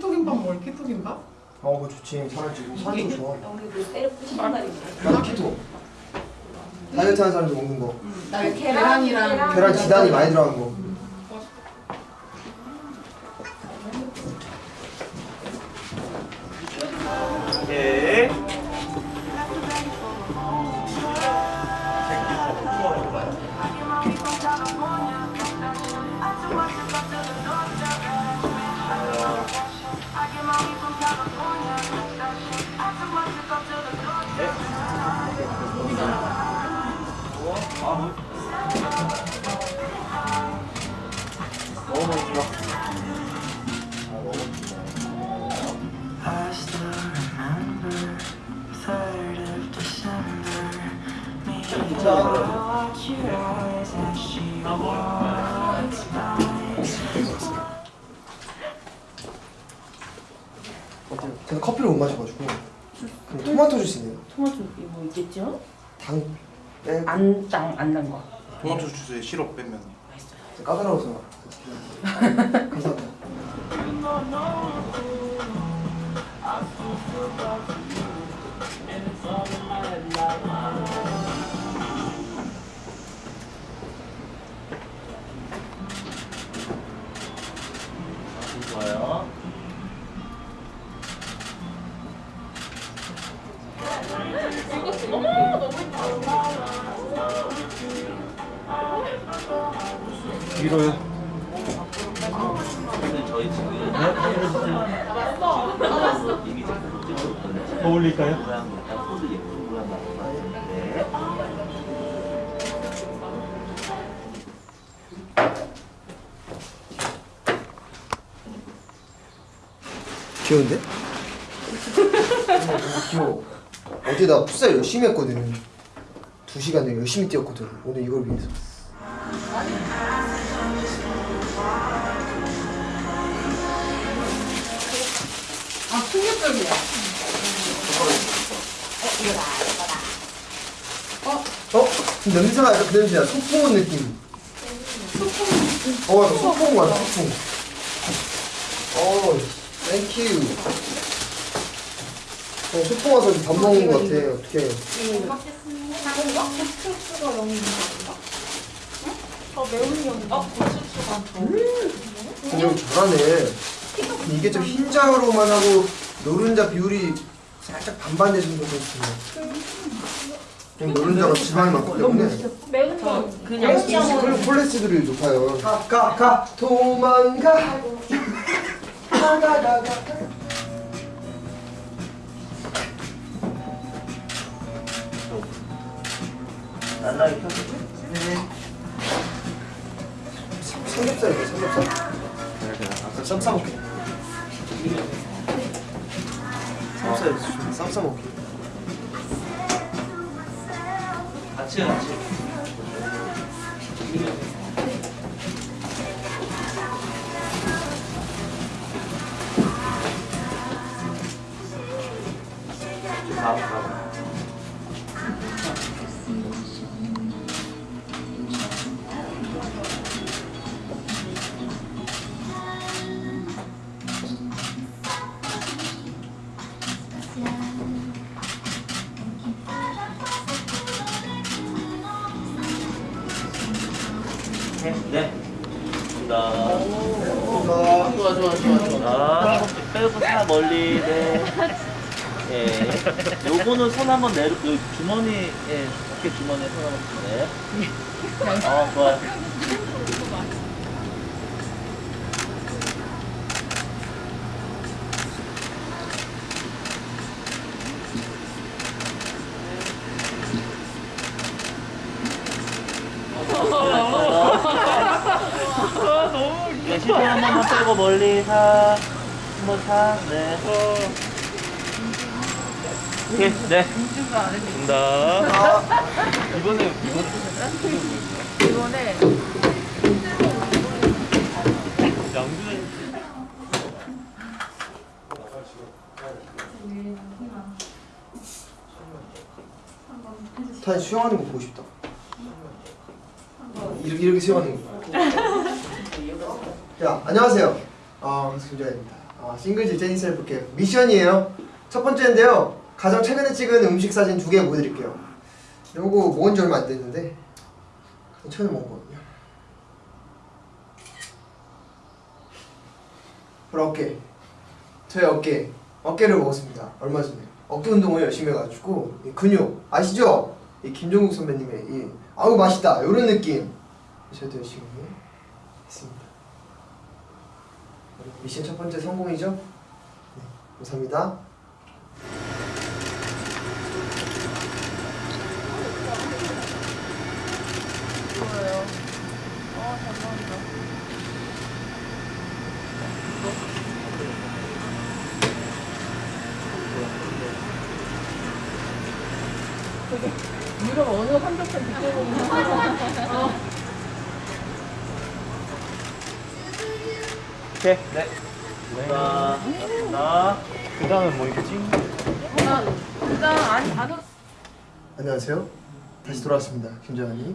키토김밥 먹을 키토김밥? 어 그거 좋지 사람 좀 좋아. 우리 그 말이 나도 키토. 다이어트 하는 사람들 먹는 거. 나 계란, 계란이랑 계란. 계란 지단이 많이 들어간 거 저는 커피를 못 마셔가지고 그럼 토마토 주스 있네요. 토마토 이거 있겠죠? 당 빼고. 안땅안난 거. 토마토 주스에 시럽 빼면. 까다로워서. 감사합니다 이미 더 올릴까요? 모양 딱 소드 예쁜 모양 나왔는데 귀여운데? 귀여워 어제 나 풋살 열심히 했거든. 두 시간을 열심히 뛰었거든. 오늘 이걸 위해서. 아 충격적이야. 어? 냄새가 약간 그 냄새야. 소풍 온 느낌. 어 약간 소풍 같아 소풍. 어 thank you 어 소풍 와서 밥 먹는 거 같아. 어떡해. 그냥 잘하네. 이게 좀 흰자로만 하고 노른자 비율이 살짝 반반 내주는 것도 있습니다 그냥 노른자가 지방이 많기 때문에. 매운 거 그냥 콜- 콜레스테롤이 높아요. 가, 가, 가, 도망가. 가. 날라리 펴서 삼겹살이네, 삼겹살. 아까 쌈 싸 먹게. 삼겹살, 쌈 싸 먹게. 같이 같이. 네. 네. 감사합니다. 좋아 좋아 좋아 좋아. 자, 빼고 사 멀리, 네. 예. 요거는 손 한번 내려, 요 주머니, 예, 어깨 주머니에 손 한번 주네. 어, 좋아요. 네, 시선 한 번만 빼고 멀리 사. 한번 사. 네. 오케이, 네. 감사합니다. 이번에, 이번에 양준이. 다 수영하는 거 보고 싶다. 이렇게 이렇게 수영하는 거. 야 안녕하세요. 아 김자입니다. 아, 싱글즈 제니 셀프캠 미션이에요. 첫 번째인데요. 가장 최근에 찍은 음식 사진 두 개 보여드릴게요. 요거 모은 지 얼마 안 됐는데 최근에 먹은 거거든요. 바로 어깨. 저의 어깨. 어깨를 먹었습니다. 얼마 전에. 어깨 운동을 열심히 해가지고 이 근육 아시죠? 이 김종국 선배님의 이 아우 맛있다 이런 느낌. 저도 열심히 했습니다. 미션 첫 번째 성공이죠? 네, 감사합니다. 유럽 어느 한적한 뒷배경이 오케이. 네. 자, 나. 그 다음은 뭐 있지? 일단 아니 안 안녕하세요. 다시 돌아왔습니다. 김재환이.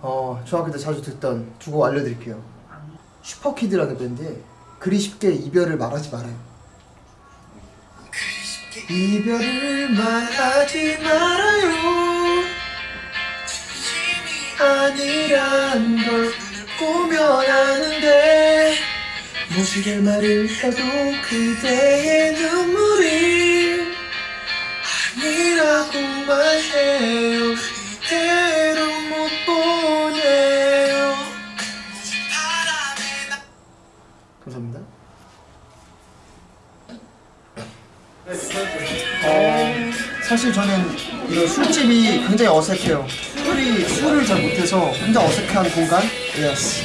어, 중학교 때 자주 듣던 두곡 알려드릴게요. 슈퍼키드라는 밴드에 그리 쉽게 이별을 말하지 말아요. 이별을 말하지 말아요. 아니란 걸 무지개 말을 해도 그대의 눈물이 아니라고만 해요. 이대로 못 보내요. 감사합니다. 어, 사실 저는 이런 술집이 굉장히 어색해요. 술이 술을 잘 못해서 혼자 어색한 공간? 예스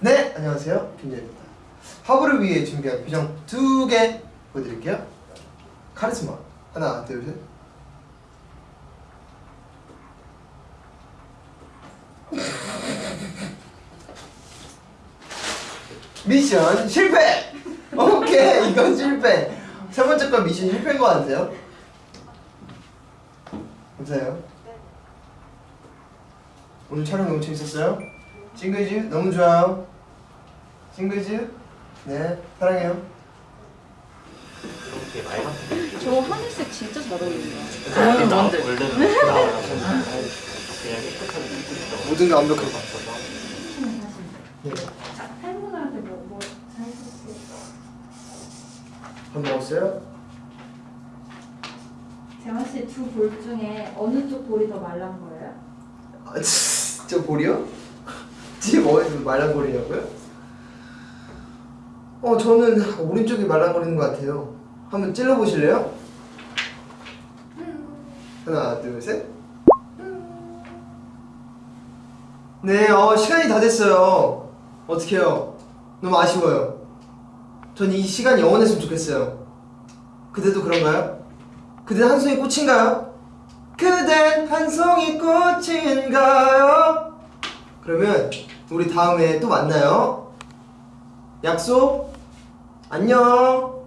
네, 안녕하세요. 김재입니다. 화보를 위해 준비한 표정 두 개 보여드릴게요. 카리스마. 하나, 둘, 셋. 미션 실패! 오케이, 이건 실패. 세 번째 건 미션 실패인 것 같아요. 감사해요. 오늘 촬영 너무 재밌었어요? 싱글즈 너무 좋아요. 싱글즈 네 사랑해요. 이렇게 저 하늘색 진짜 잘 어울린다. 원래 뭔데? 모든 게 완벽하고. 네. 팬분한테 뭐, 뭐 사주세요? 밥 먹었어요? 재환 씨 두 볼 중에 어느 쪽 볼이 더 말란 거예요? 아, 치, 저 볼이요? 지금 뭐에서 말랑거리냐고요? 어 저는 오른쪽이 말랑거리는 것 같아요. 한번 찔러 보실래요? 하나 둘 셋. 네, 어 시간이 다 됐어요. 어떡해요? 너무 아쉬워요. 전 이 시간 영원했으면 좋겠어요. 그대도 그런가요? 그댄 한 송이 꽃인가요? 그댄 한 송이 꽃인가요? 그러면 우리 다음에 또 만나요. 약속. 안녕.